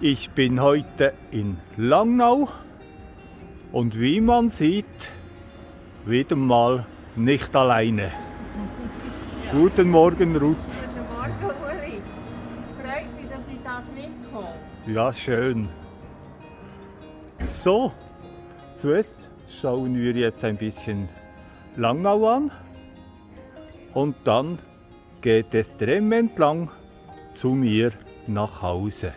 Ich bin heute in Langnau und wie man sieht, wieder mal nicht alleine. Guten Morgen, Ruth. Guten Morgen, Uli. Freut mich, dass ich das mitkomme. Ja, schön. So, zuerst schauen wir jetzt ein bisschen Langnau an und dann geht es Tremm entlang zu mir nach Hause.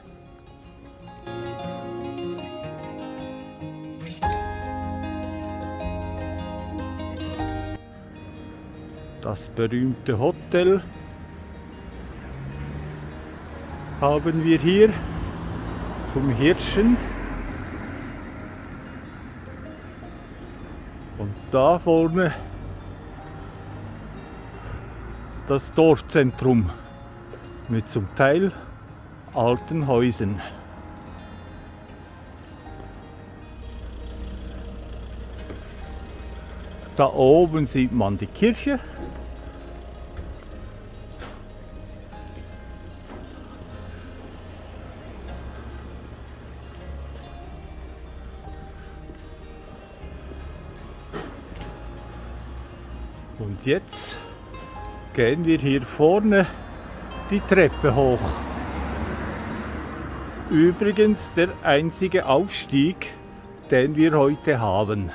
Das berühmte Hotel haben wir hier zum Hirschen. Und da vorne das Dorfzentrum mit zum Teil alten Häusern. Da oben sieht man die Kirche. Und jetzt gehen wir hier vorne die Treppe hoch. Das ist übrigens der einzige Aufstieg, den wir heute haben.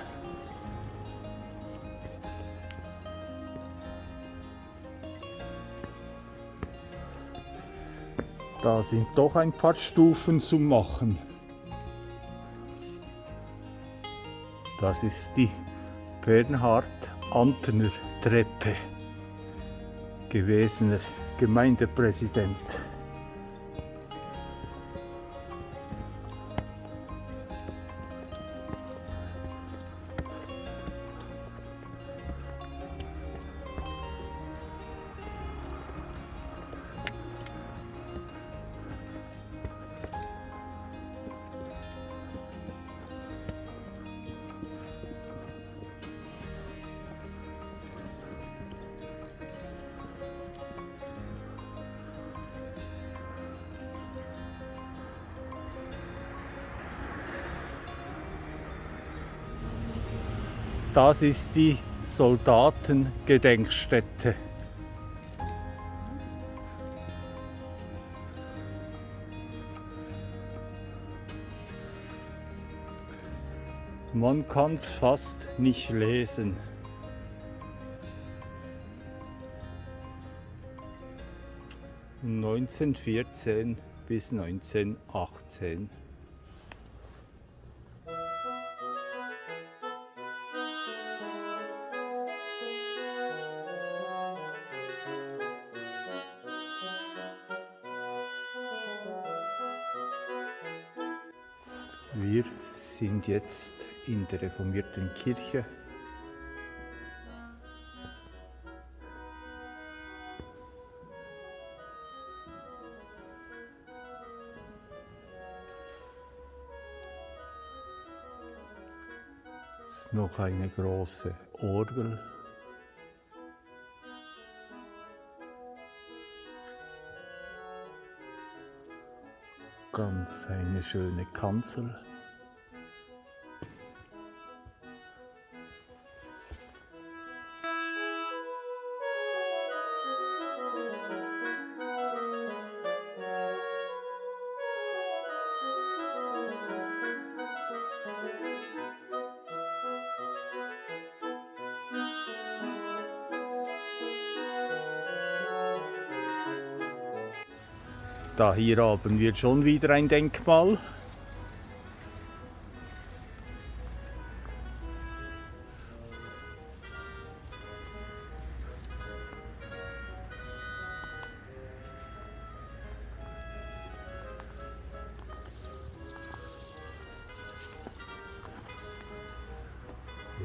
Da sind doch ein paar Stufen zu machen. Das ist die Bernhard Antner Treppe, gewesener Gemeindepräsident. Das ist die Soldatengedenkstätte. Man kann es fast nicht lesen. (1914 bis 1918). sind jetzt in der reformierten Kirche. Es ist noch eine große Orgel. Ganz eine schöne Kanzel. Hier haben wir schon wieder ein Denkmal.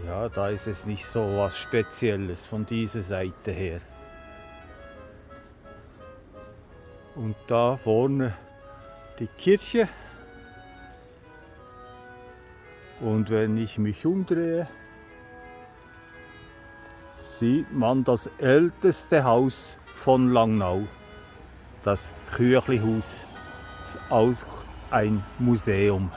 Ja, da ist es nicht so was Spezielles von dieser Seite her. Und da vorne die Kirche. Und wenn ich mich umdrehe, sieht man das älteste Haus von Langnau, das Küchlihaus, das auch ein Museum.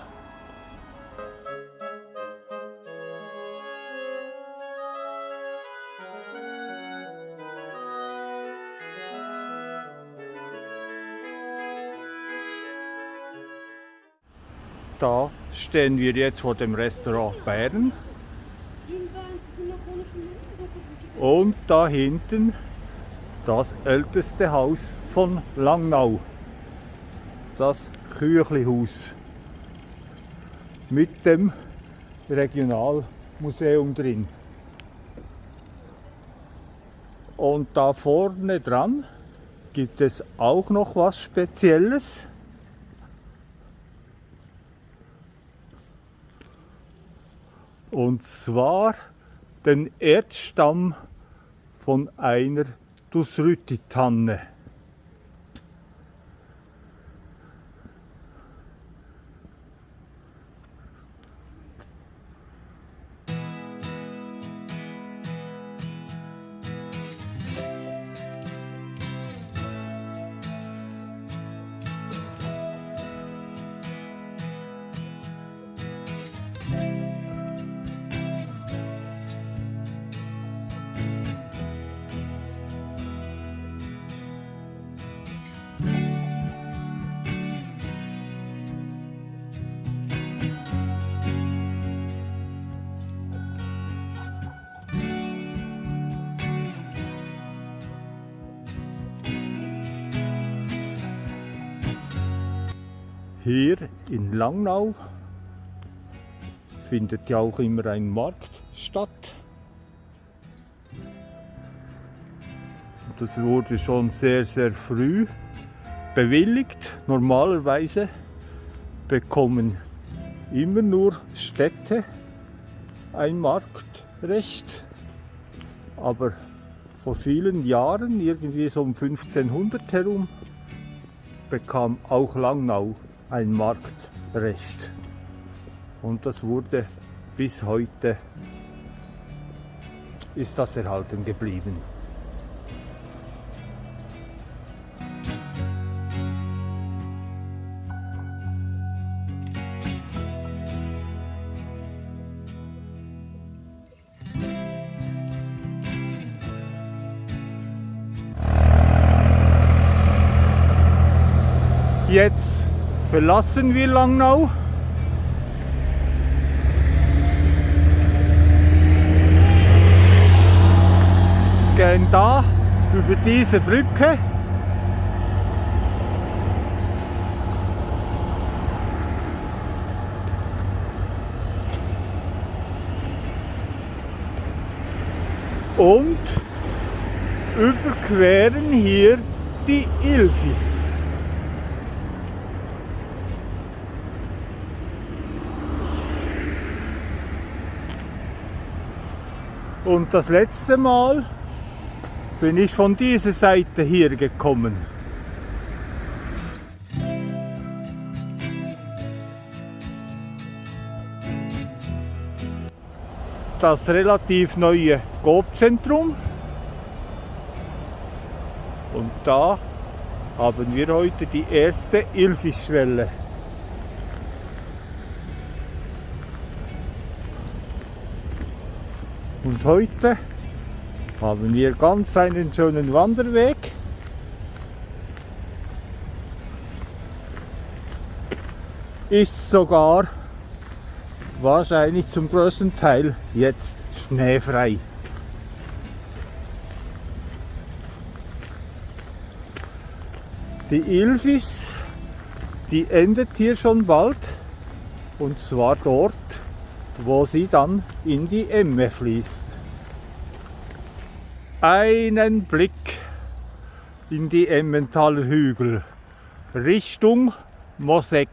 Stehen wir jetzt vor dem Restaurant Bern und da hinten das älteste Haus von Langnau, das Küchlihaus mit dem Regionalmuseum drin. Und da vorne dran gibt es auch noch was Spezielles. Und zwar den Erdstamm von einer Dusrütti-Tanne. Hier in Langnau findet ja auch immer ein Markt statt. Das wurde schon sehr, sehr früh bewilligt. Normalerweise bekommen immer nur Städte ein Marktrecht. Aber vor vielen Jahren, irgendwie so um 1500 herum, bekam auch Langnau ein Marktrecht. Und das wurde bis heute ist das erhalten geblieben. Jetzt verlassen wir Langnau. Gehen da über diese Brücke. Und überqueren hier die Ilfis. Und das letzte Mal bin ich von dieser Seite hier gekommen. Das relativ neue Coop-Zentrum. Und da haben wir heute die erste Ilfischwelle. Und heute haben wir ganz einen schönen Wanderweg. Ist sogar wahrscheinlich zum größten Teil jetzt schneefrei. Die Ilvis, die endet hier schon bald und zwar dort, wo sie dann in die Emme fließt. Einen Blick in die Emmentaler Hügel Richtung Mosek.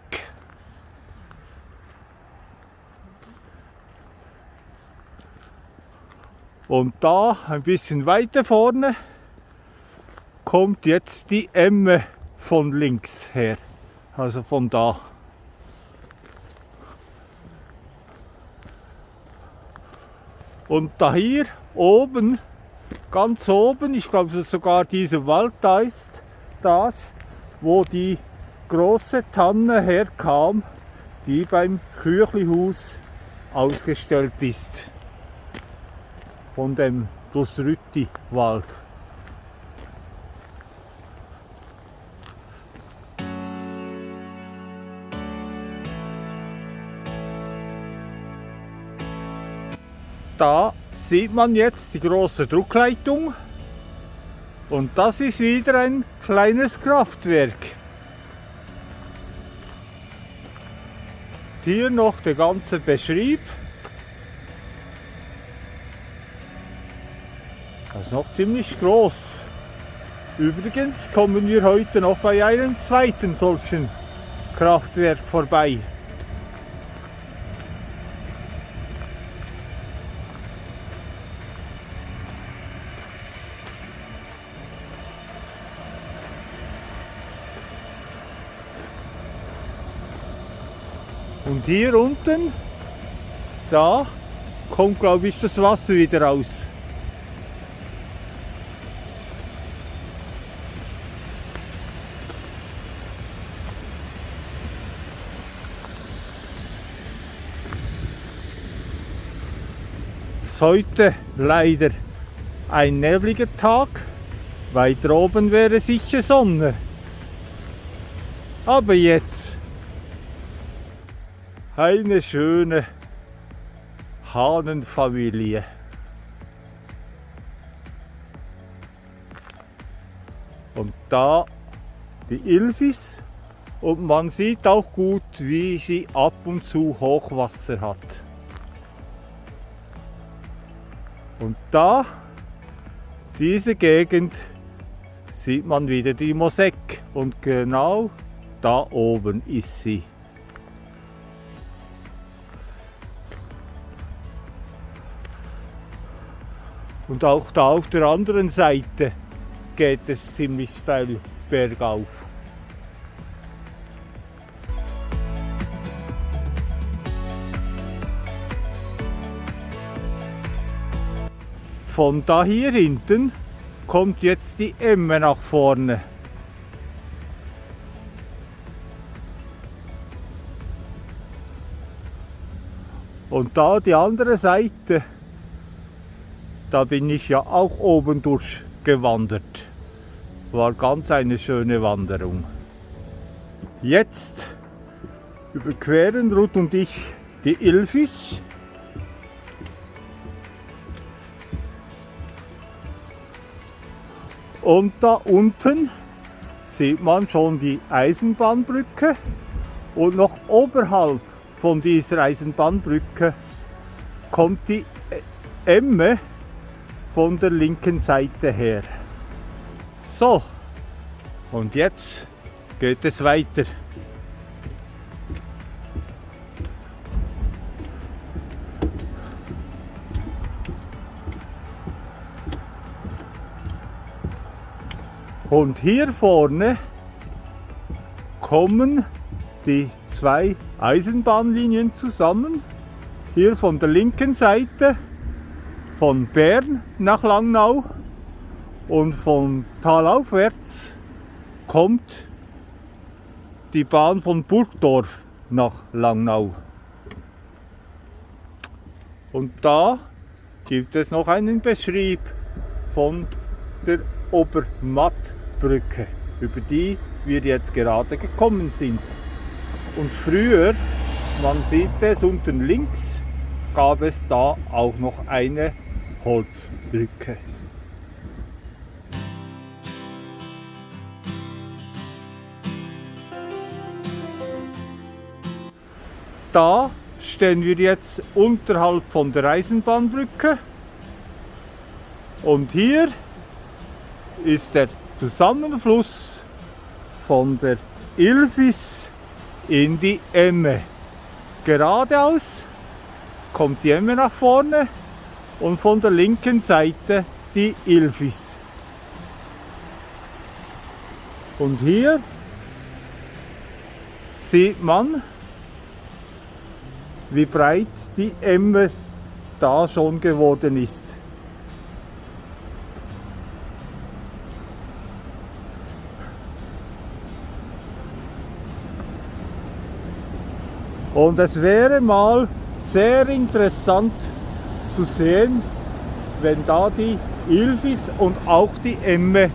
Und da ein bisschen weiter vorne kommt jetzt die Emme von links her, also von da. Und da hier oben, ganz oben, ich glaube sogar dieser Wald da ist das, wo die große Tanne herkam, die beim Küchlihus ausgestellt ist. Von dem Dusrütti-Wald. Da sieht man jetzt die große Druckleitung und das ist wieder ein kleines Kraftwerk. Hier noch der ganze Beschrieb. Das ist noch ziemlich groß. Übrigens kommen wir heute noch bei einem zweiten solchen Kraftwerk vorbei. Und hier unten, da kommt glaube ich das Wasser wieder raus. Heute leider ein nebliger Tag. Weiter oben wäre sicher Sonne. Aber jetzt eine schöne Hahnenfamilie. Und da die Ilvis und man sieht auch gut, wie sie ab und zu Hochwasser hat. Und da, diese Gegend, sieht man wieder die Mosek und genau da oben ist sie. Und auch da auf der anderen Seite geht es ziemlich steil bergauf. Von da hier hinten kommt jetzt die Emme nach vorne. Und da die andere Seite da bin ich ja auch oben durchgewandert. War ganz eine schöne Wanderung. Jetzt überqueren Ruth und ich die Ilfis. Und da unten sieht man schon die Eisenbahnbrücke und noch oberhalb von dieser Eisenbahnbrücke kommt die Emme von der linken Seite her. So, und jetzt geht es weiter. Und hier vorne kommen die zwei Eisenbahnlinien zusammen. Hier von der linken Seite von Bern nach Langnau und von talaufwärts kommt die Bahn von Burgdorf nach Langnau. Und da gibt es noch einen Beschrieb von der Obermattbrücke, über die wir jetzt gerade gekommen sind. Und früher, man sieht es unten links, gab es da auch noch eine Holzbrücke. Da stehen wir jetzt unterhalb von der Eisenbahnbrücke und hier ist der Zusammenfluss von der Ilfis in die Emme. Geradeaus kommt die Emme nach vorne und von der linken Seite die Ilfis. Und hier sieht man, wie breit die Emme da schon geworden ist. Und es wäre mal sehr interessant zu sehen, wenn da die Ilvis und auch die Emme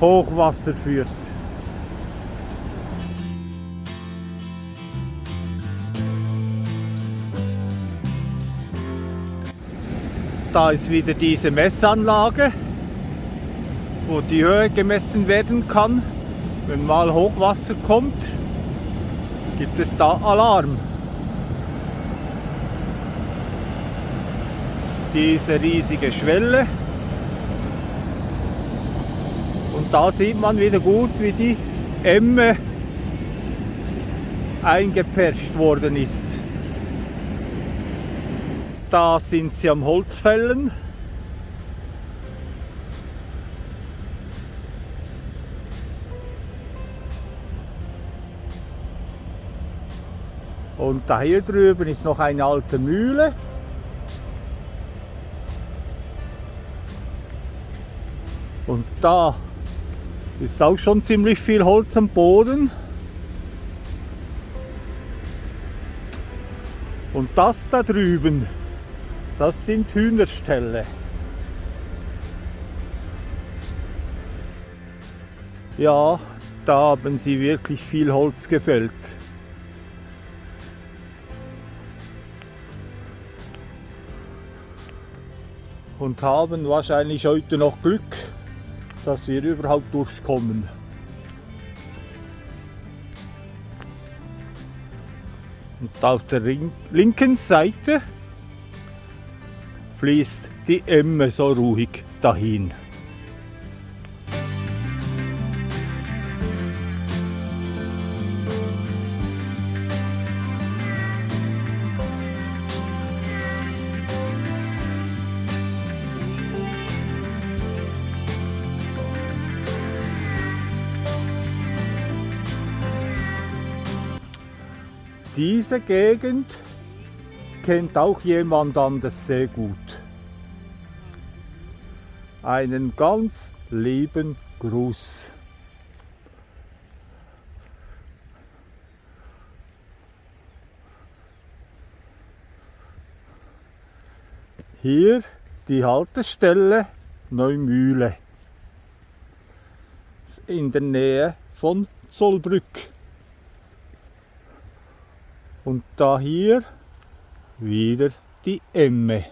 Hochwasser führt. Da ist wieder diese Messanlage, wo die Höhe gemessen werden kann. Wenn mal Hochwasser kommt, gibt es da Alarm. Diese riesige Schwelle. Und da sieht man wieder gut, wie die Emme eingepfercht worden ist. Da sind sie am Holzfällen. Und da hier drüben ist noch eine alte Mühle. Und da ist auch schon ziemlich viel Holz am Boden. Und das da drüben, das sind Hühnerställe. Ja, da haben sie wirklich viel Holz gefällt. Und haben wahrscheinlich heute noch Glück, dass wir überhaupt durchkommen. Und auf der linken Seite fließt die Emme so ruhig dahin. Diese Gegend kennt auch jemand anders sehr gut. Einen ganz lieben Gruß. Hier die Haltestelle Neumühle in der Nähe von Zollbrück. Und da hier wieder die Emme.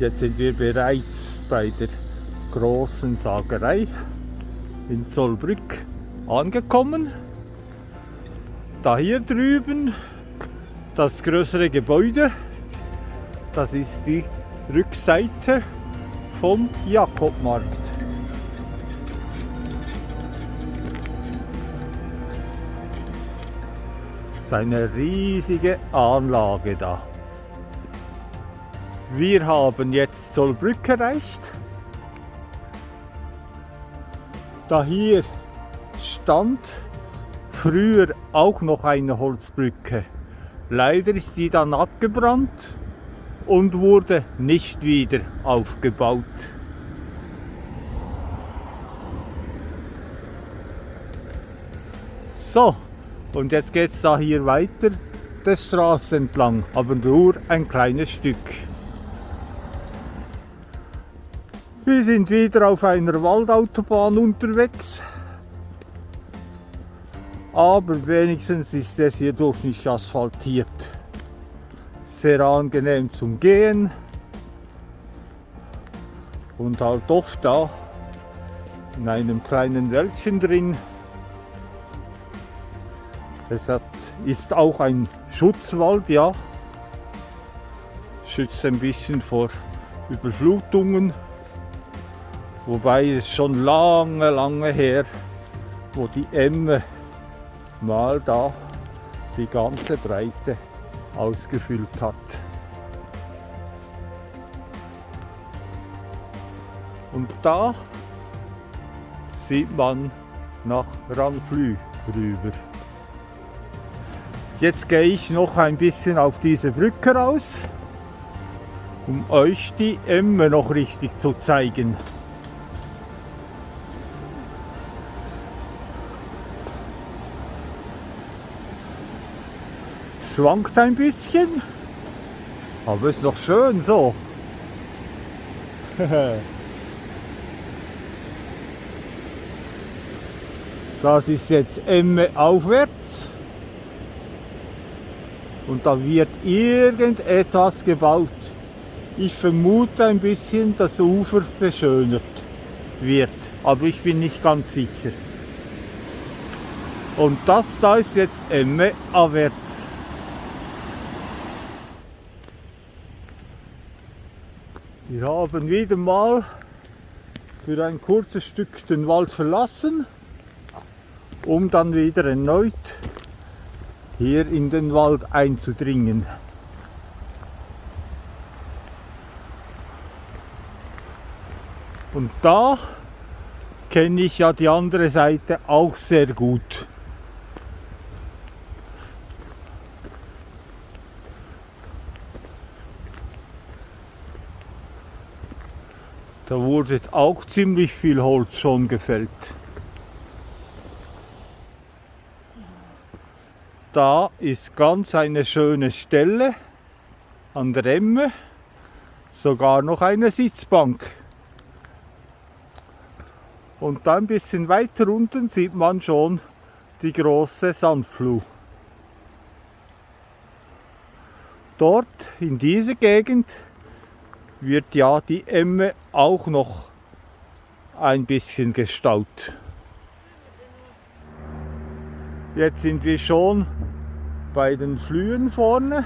Jetzt sind wir bereits bei der großen Sagerei in Zollbrück angekommen. Da hier drüben das größere Gebäude, das ist die Rückseite vom Jakobmarkt. Das ist eine riesige Anlage da. Wir haben jetzt Zollbrück erreicht. Da hier stand früher auch noch eine Holzbrücke. Leider ist die dann abgebrannt und wurde nicht wieder aufgebaut. So, und jetzt geht es da hier weiter, der Straße entlang, aber nur ein kleines Stück. Wir sind wieder auf einer Waldautobahn unterwegs aber wenigstens ist es hierdurch nicht asphaltiert. Sehr angenehm zum Gehen und halt oft da in einem kleinen Wäldchen drin. Es hat, ist auch ein Schutzwald, ja. Schützt ein bisschen vor Überflutungen. Wobei es schon lange, lange her, wo die Emme mal da die ganze Breite ausgefüllt hat. Und da sieht man nach Ranflü rüber. Jetzt gehe ich noch ein bisschen auf diese Brücke raus, um euch die Emme noch richtig zu zeigen. Schwankt ein bisschen, aber ist noch schön so. Das ist jetzt Emme aufwärts. Und da wird irgendetwas gebaut. Ich vermute ein bisschen, das Ufer verschönert wird. Aber ich bin nicht ganz sicher. Und das da ist jetzt Emme abwärts. Wir haben wieder mal für ein kurzes Stück den Wald verlassen um dann wieder erneut hier in den Wald einzudringen. Und da kenne ich ja die andere Seite auch sehr gut. Da wurde auch ziemlich viel Holz schon gefällt. Da ist ganz eine schöne Stelle an der Emme, sogar noch eine Sitzbank. Und da ein bisschen weiter unten sieht man schon die große Sandfluh. Dort in dieser Gegend wird ja die Emme auch noch ein bisschen gestaut. Jetzt sind wir schon bei den Flühen vorne.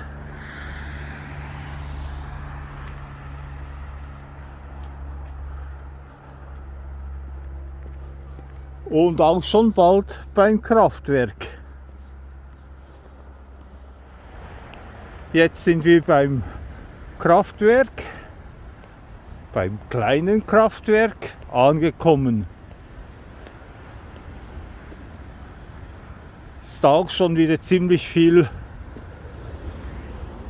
Und auch schon bald beim Kraftwerk. Jetzt sind wir beim Kraftwerk, beim kleinen Kraftwerk angekommen. ist auch schon wieder ziemlich viel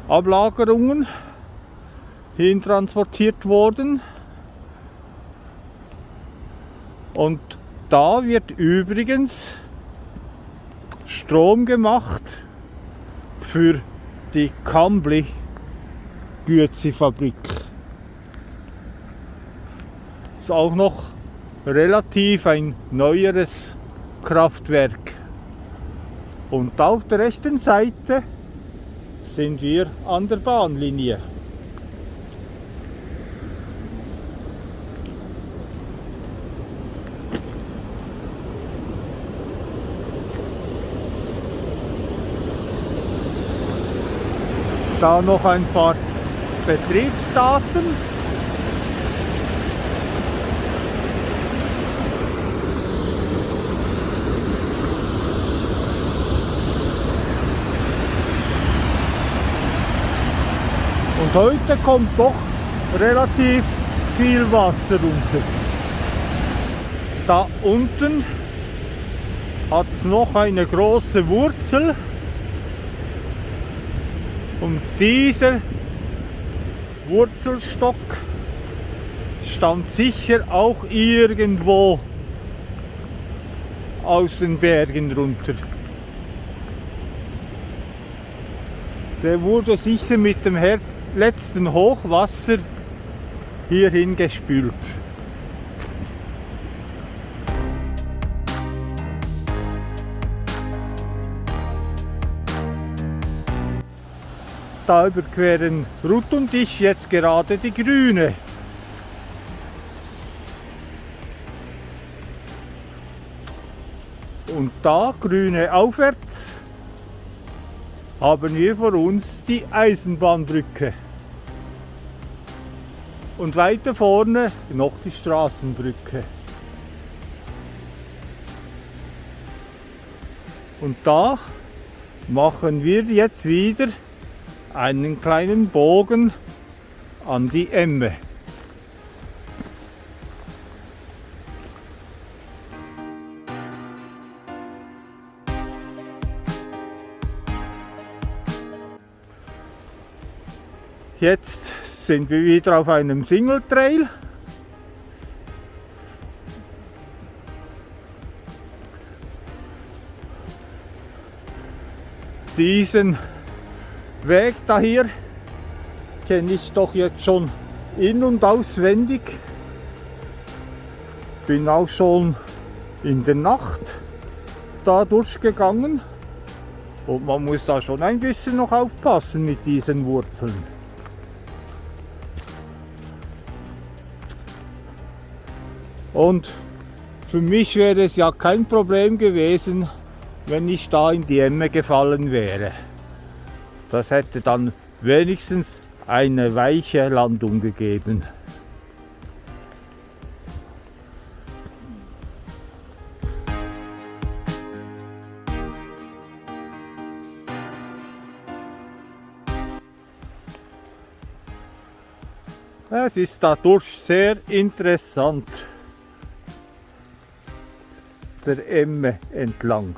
Ablagerungen hintransportiert worden. Und da wird übrigens Strom gemacht für die Kambli Gürzi Ist auch noch relativ ein neueres Kraftwerk. Und auf der rechten Seite sind wir an der Bahnlinie. Da noch ein paar Betriebsdaten. Und heute kommt doch relativ viel Wasser runter. Da unten hat es noch eine große Wurzel und dieser Wurzelstock stammt sicher auch irgendwo aus den Bergen runter. Der wurde sicher mit dem Herz letzten Hochwasser hierhin gespült. Da überqueren Ruth und ich jetzt gerade die Grüne. Und da Grüne aufwärts haben wir vor uns die Eisenbahnbrücke. Und weiter vorne noch die Straßenbrücke. Und da machen wir jetzt wieder einen kleinen Bogen an die Emme. Jetzt sind wir wieder auf einem Single Trail. Diesen Weg da hier kenne ich doch jetzt schon in- und auswendig. Bin auch schon in der Nacht da durchgegangen und man muss da schon ein bisschen noch aufpassen mit diesen Wurzeln. Und für mich wäre es ja kein Problem gewesen, wenn ich da in die Emme gefallen wäre. Das hätte dann wenigstens eine weiche Landung gegeben. Es ist dadurch sehr interessant, der Emme entlang.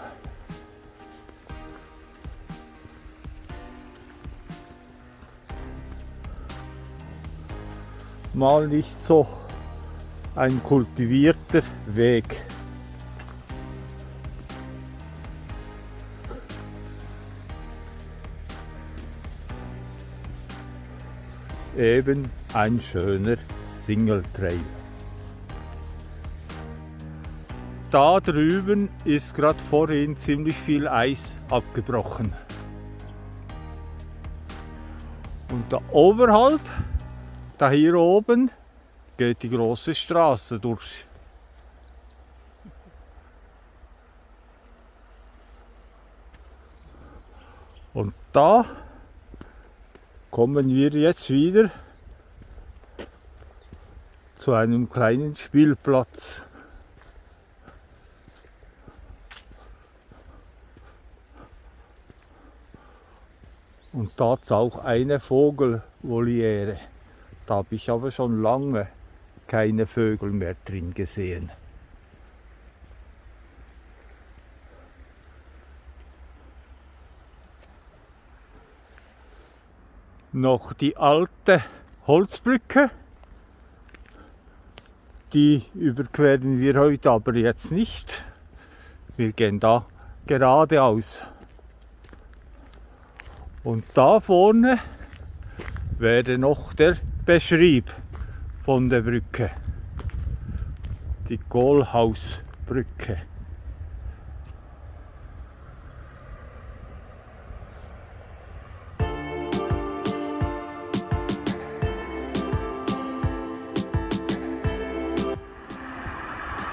Mal nicht so ein kultivierter Weg. Eben ein schöner Single Trail. Da drüben ist gerade vorhin ziemlich viel Eis abgebrochen. Und da oberhalb, da hier oben, geht die große Straße durch. Und da kommen wir jetzt wieder zu einem kleinen Spielplatz. Und da ist auch eine Vogelvoliere. Da habe ich aber schon lange keine Vögel mehr drin gesehen. Noch die alte Holzbrücke. Die überqueren wir heute aber jetzt nicht. Wir gehen da geradeaus. Und da vorne wäre noch der Beschrieb von der Brücke. Die Kohlhausbrücke.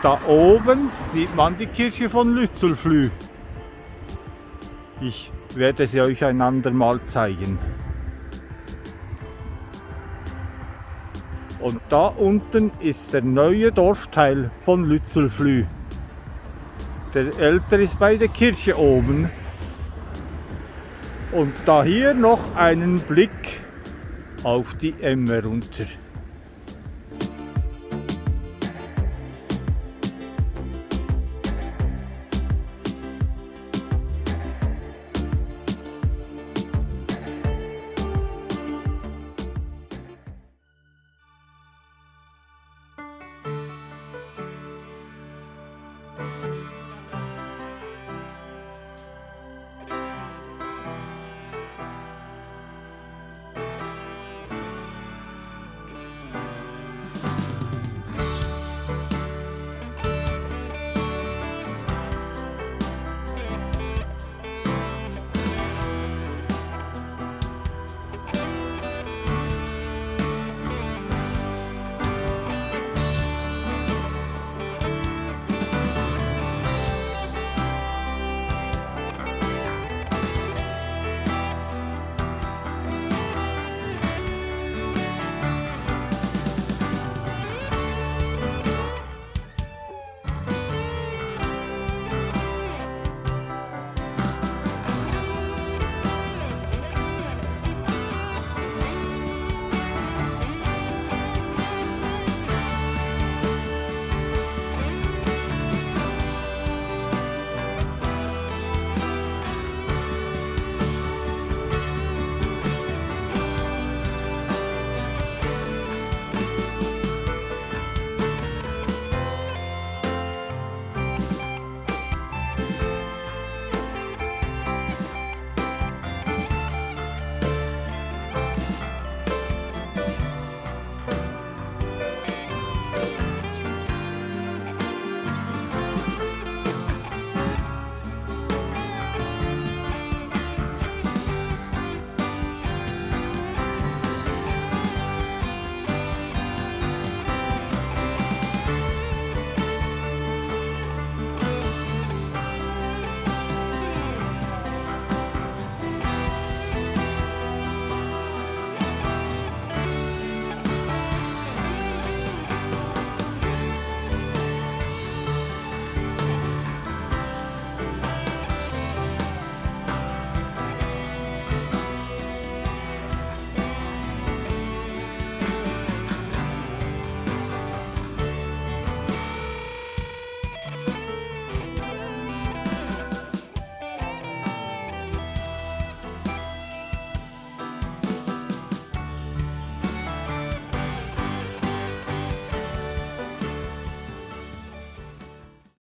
Da oben sieht man die Kirche von Lützelflüh. Ich werde sie euch ein andermal zeigen. Und da unten ist der neue Dorfteil von Lützelflüh. Der ältere ist bei der Kirche oben. Und da hier noch einen Blick auf die Emme runter.